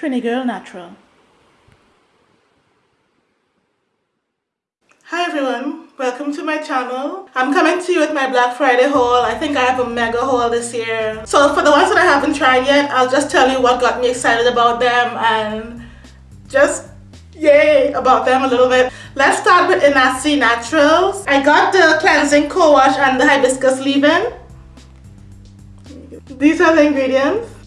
Trini Girl Natural. Hi everyone, welcome to my channel. I'm coming to you with my Black Friday haul. I think I have a mega haul this year. So for the ones that I haven't tried yet, I'll just tell you what got me excited about them and just yay about them a little bit. Let's start with Inahsi Naturals. I got the cleansing co-wash and the hibiscus leave-in. These are the ingredients.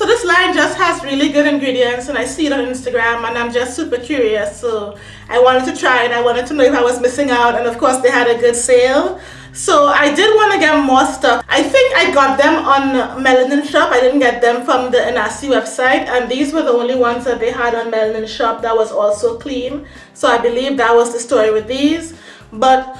So this line just has really good ingredients and I see it on Instagram and I'm just super curious. So I wanted to try it. I wanted to know if I was missing out and of course they had a good sale. So I did want to get more stuff. I think I got them on Melanin Shop. I didn't get them from the Inahsi website and these were the only ones that they had on Melanin Shop that was also clean. So I believe that was the story with these. But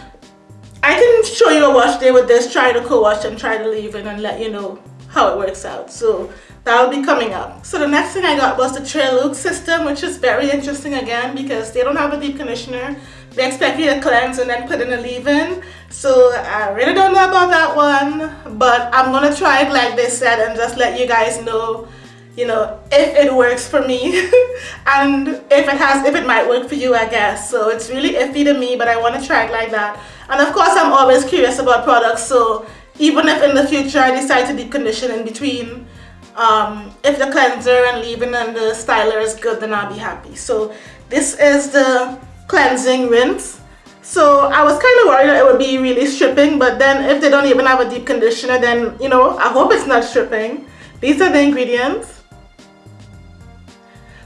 I can show you a wash day with this, try to co-wash and try to leave it and let you know how it works out. So that'll be coming up. So the next thing I got was the TreLuxe system, which is very interesting again because they don't have a deep conditioner. They expect you to cleanse and then put in a leave-in. So I really don't know about that one, but I'm gonna try it like they said and just let you guys know you know if it works for me and if it has if it might work for you I guess so it's really iffy to me but I want to try it like that and of course I'm always curious about products so even if in the future I decide to deep condition in between um, if the cleanser and leave-in and the styler is good then I'll be happy. So this is the cleansing rinse. So I was kind of worried that it would be really stripping but then if they don't even have a deep conditioner then you know I hope it's not stripping. These are the ingredients.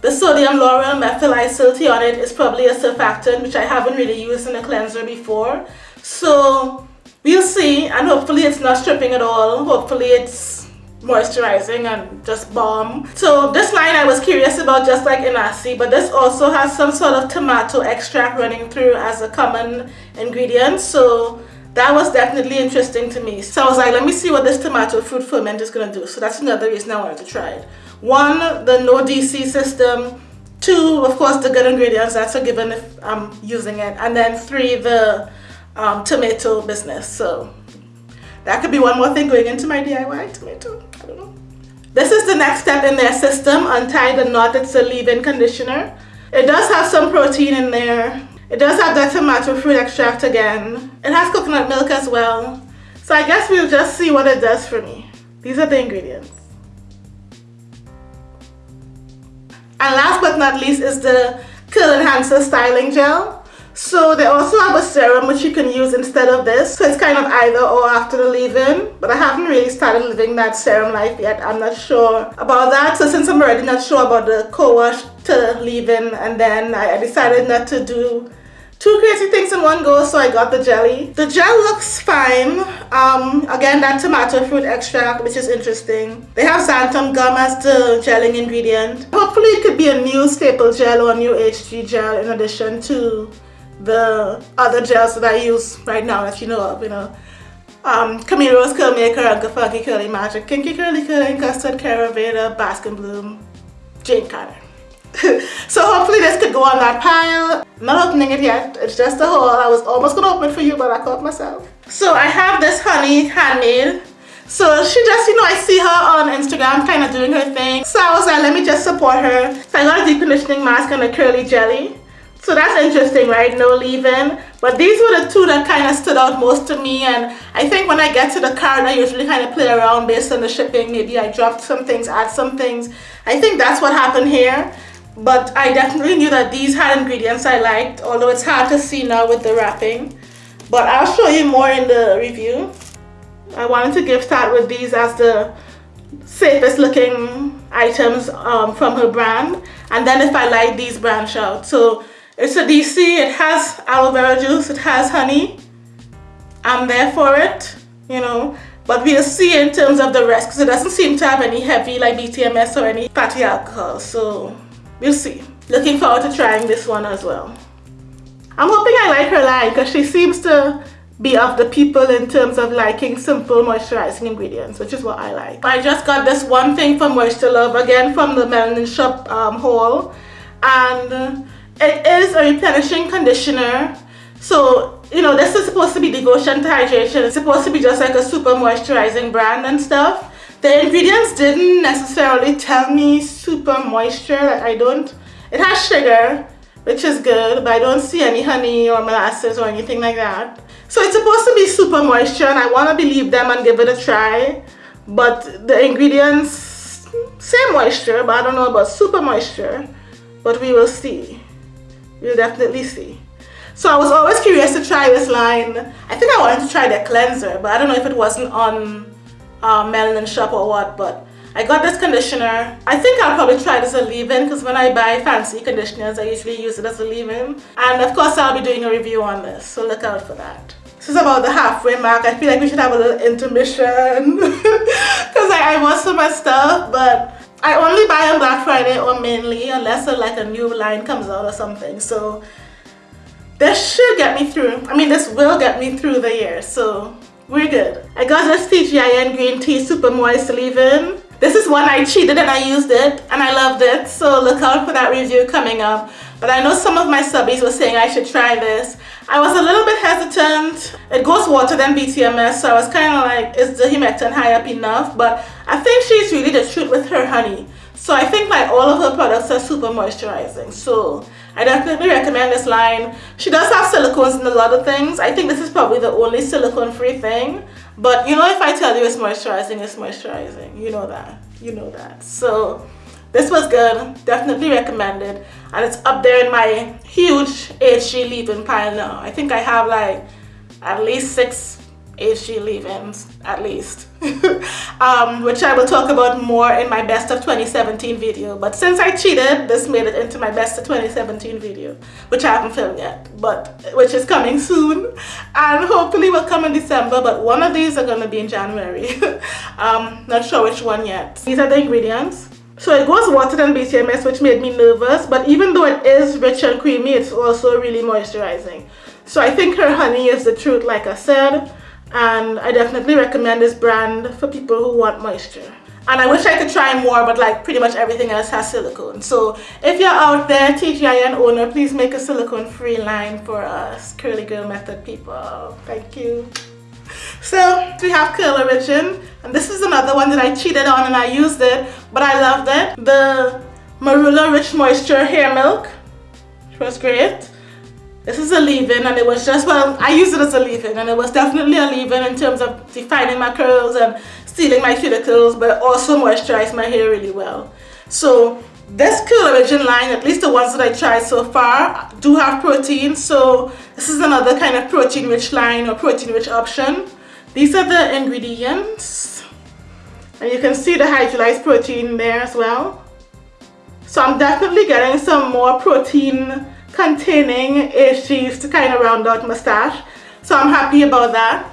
The sodium lauryl methyl isethionate is probably a surfactant which I haven't really used in a cleanser before. So we'll see and hopefully it's not stripping at all. Hopefully it's moisturizing and just balm. So this line I was curious about just like Inahsi but this also has some sort of tomato extract running through as a common ingredient. So that was definitely interesting to me. So I was like let me see what this tomato fruit ferment is going to do. So that's another reason I wanted to try it. One the no DC system. Two of course the good ingredients that's a given if I'm using it. And then three the um, tomato business. So that could be one more thing going into my DIY tomato. I don't know. This is the next step in their system, untie the knot. It's a leave-in conditioner. It does have some protein in there. It does have that tomato fruit extract again. It has coconut milk as well. So I guess we'll just see what it does for me. These are the ingredients. And last but not least is the Curl Enhancer Styling Gel. So they also have a serum which you can use instead of this. So it's kind of either or after the leave-in. But I haven't really started living that serum life yet. I'm not sure about that. So since I'm already not sure about the co-wash to leave-in and then I decided not to do two crazy things in one go so I got the jelly. The gel looks fine. Um, again that tomato fruit extract which is interesting. They have xanthan gum as the gelling ingredient. Hopefully it could be a new staple gel or a new HG gel in addition to the other gels that I use right now that you know of, you know. Um, Camille Rose Curl Maker, Uncle Funky Curly Magic, Kinky Curly Curling, Custard, Caraveda, Bask and Bloom, Jane Carter. so hopefully this could go on that pile. I'm not opening it yet, it's just a haul. I was almost gonna open it for you, but I caught myself. So I have this honey handmade. So she just, you know, I see her on Instagram kind of doing her thing. So I was like, let me just support her. So I got a deep conditioning mask and a curly jelly. So that's interesting, right? No leave-in. But these were the two that kind of stood out most to me. And I think when I get to the card, I usually kind of play around based on the shipping. Maybe I dropped some things, add some things. I think that's what happened here. But I definitely knew that these had ingredients I liked, although it's hard to see now with the wrapping. But I'll show you more in the review. I wanted to give start with these as the safest looking items um, from her brand. And then if I like these branch out. So it's a DC, it has aloe vera juice, it has honey. I'm there for it, you know. But we'll see in terms of the rest because it doesn't seem to have any heavy like BTMS or any fatty alcohol. So we'll see. Looking forward to trying this one as well. I'm hoping I like her line because she seems to be of the people in terms of liking simple moisturizing ingredients, which is what I like. I just got this one thing from Moisture Love again from the Melanin Shop um, haul. And it is a replenishing conditioner. So, you know, this is supposed to be devotion to hydration. It's supposed to be just like a super moisturizing brand and stuff. The ingredients didn't necessarily tell me super moisture, like I don't, it has sugar, which is good, but I don't see any honey or molasses or anything like that. So it's supposed to be super moisture and I want to believe them and give it a try. But the ingredients say moisture, but I don't know about super moisture. But we will see. We'll definitely see. So I was always curious to try this line. I think I wanted to try their cleanser, but I don't know if it wasn't on uh, Melanin Shop or what, but I got this conditioner. I think I'll probably try this as a leave-in because when I buy fancy conditioners, I usually use it as a leave-in. And of course, I'll be doing a review on this, so look out for that. This is about the halfway mark. I feel like we should have a little intermission because I, I want some my stuff, but I only buy on Black Friday or mainly unless a, like a new line comes out or something. So this should get me through. I mean, this will get me through the year. So we're good. I got this TGIN Green Tea Super Moist Leave-In. This is one I cheated and I used it and I loved it. So look out for that review coming up. But I know some of my subbies were saying I should try this. I was a little bit hesitant. It goes water than BTMS, so I was kind of like, is the humectant high up enough? But I think she's really the truth with her honey. So I think like all of her products are super moisturizing. So I definitely recommend this line. She does have silicones in a lot of things. I think this is probably the only silicone free thing. But you know if I tell you it's moisturizing, it's moisturizing. You know that. You know that. So this was good. Definitely recommended. And it's up there in my huge HG leave-in pile now. I think I have like at least six HG leave-ins at least. Um, which I will talk about more in my best of 2017 video. But since I cheated this made it into my best of 2017 video which I haven't filmed yet but which is coming soon. And hopefully will come in December but one of these are to be in January. Um, not sure which one yet. These are the ingredients. So it goes water than BTMS which made me nervous but even though it is rich and creamy it's also really moisturizing. So I think her honey is the truth like I said and I definitely recommend this brand for people who want moisture. And I wish I could try more but like pretty much everything else has silicone. So if you're out there TGIN owner please make a silicone free line for us curly girl method people. Thank you. So we have Curl Origin and this is another one that I cheated on and I used it but I loved it. The Marula Rich Moisture Hair Milk. Which was great this is a leave-in and it was just, well, I used it as a leave-in and it was definitely a leave-in in terms of defining my curls and stealing my cuticles, but also moisturized my hair really well. So this Curl Origin line, at least the ones that I tried so far, do have protein. So this is another kind of protein-rich line or protein-rich option. These are the ingredients. And you can see the hydrolyzed protein there as well. So I'm definitely getting some more protein containing HGs to kind of round out my stash. So I'm happy about that.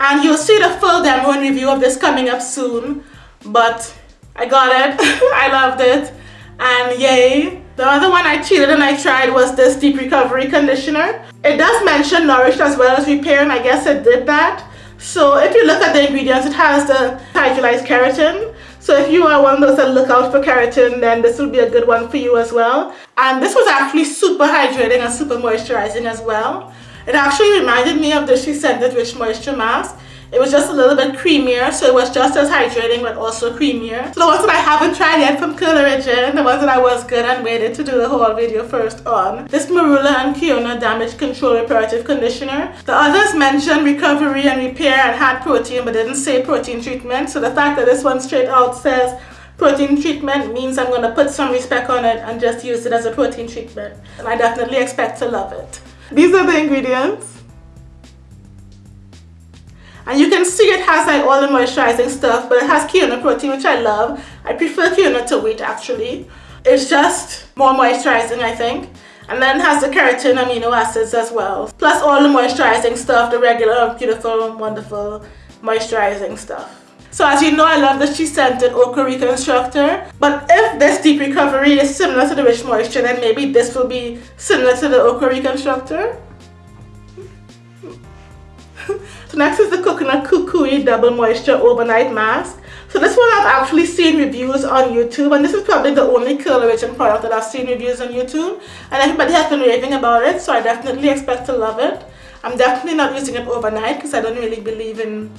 And you'll see the full demo and review of this coming up soon. But I got it. I loved it. And yay. The other one I cheated and I tried was this Deep Recovery Conditioner. It does mention Nourish as well as Repair and I guess it did that. So if you look at the ingredients, it has the hydrolyzed keratin, so if you are one of those that look out for keratin, then this will be a good one for you as well. And this was actually super hydrating and super moisturizing as well. It actually reminded me of the SheScentIt Rich Moisture Mask. It was just a little bit creamier, so it was just as hydrating but also creamier. So the ones that I haven't tried yet from Curl Origin, the ones that I was good and waited to do the whole video first on. This Marula and Quinoa Damage Control Reparative Conditioner. The others mentioned recovery and repair and had protein but didn't say protein treatment. So the fact that this one straight out says protein treatment means I'm going to put some respect on it and just use it as a protein treatment. And I definitely expect to love it. These are the ingredients. And you can see it has like all the moisturizing stuff, but it has quinoa protein, which I love. I prefer Quinoa to wheat actually. It's just more moisturizing, I think. And then has the keratin amino acids as well. Plus all the moisturizing stuff, the regular, beautiful, wonderful moisturizing stuff. So as you know, I love the She Scented Okra Reconstructor. But if this Deep Recovery is similar to the Rich Moisture, then maybe this will be similar to the Okra Reconstructor. So next is the Coconut Kukui Double Moisture Overnight Mask. So this one I've actually seen reviews on YouTube and this is probably the only Curl Origin product that I've seen reviews on YouTube and everybody has been raving about it so I definitely expect to love it. I'm definitely not using it overnight because I don't really believe in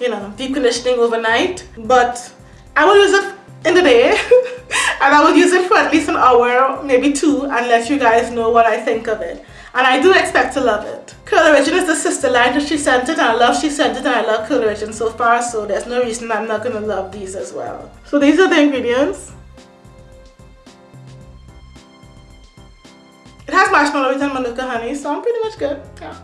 you know, deep conditioning overnight. But I will use it in the day and I will use it for at least an hour, maybe two, and let you guys know what I think of it. And I do expect to love it. Curl Origin is the sister line that SheScentIt and I love SheScentIt and I love Curl Origin so far so there's no reason I'm not going to love these as well. So these are the ingredients. It has marshmallows and manuka honey so I'm pretty much good. Yeah.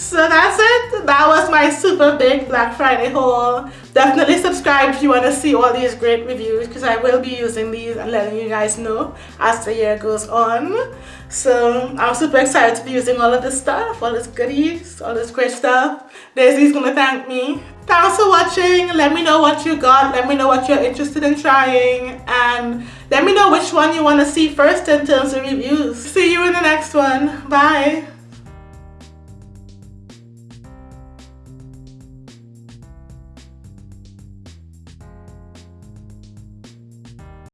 So that's it. That was my super big Black Friday haul. Definitely subscribe if you want to see all these great reviews because I will be using these and letting you guys know as the year goes on. So I'm super excited to be using all of this stuff, all this goodies, all this great stuff. Daisy's gonna thank me. Thanks for watching. Let me know what you got. Let me know what you're interested in trying. And let me know which one you want to see first in terms of reviews. See you in the next one. Bye.